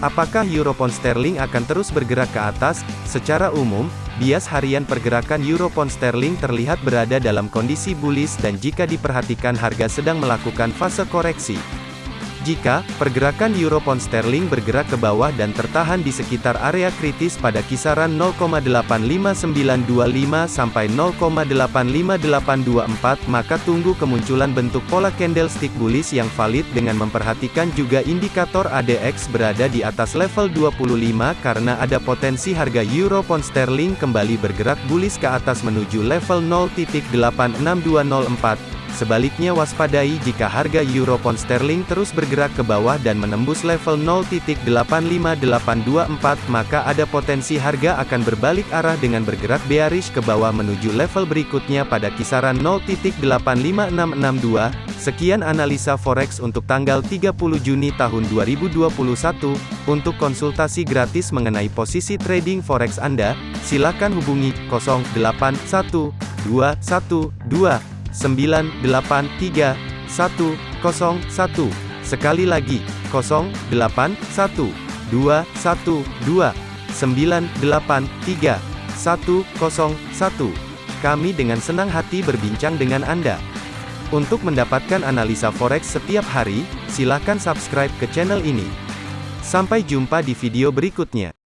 Apakah Europon sterling akan terus bergerak ke atas? Secara umum, bias harian pergerakan Europon sterling terlihat berada dalam kondisi bullish dan jika diperhatikan harga sedang melakukan fase koreksi. Jika pergerakan euro pound sterling bergerak ke bawah dan tertahan di sekitar area kritis pada kisaran 0,85925 sampai 0,85824, maka tunggu kemunculan bentuk pola candlestick bullish yang valid dengan memperhatikan juga indikator ADX berada di atas level 25 karena ada potensi harga euro pound sterling kembali bergerak bullish ke atas menuju level 0.86204. Sebaliknya waspadai jika harga euro pound sterling terus bergerak ke bawah dan menembus level 0.85824 maka ada potensi harga akan berbalik arah dengan bergerak bearish ke bawah menuju level berikutnya pada kisaran 0.85662. Sekian analisa forex untuk tanggal 30 Juni tahun 2021. Untuk konsultasi gratis mengenai posisi trading forex Anda, silakan hubungi 081212 983 101. Sekali lagi, 081 212 983 101. Kami dengan senang hati berbincang dengan Anda. Untuk mendapatkan analisa forex setiap hari, silakan subscribe ke channel ini. Sampai jumpa di video berikutnya.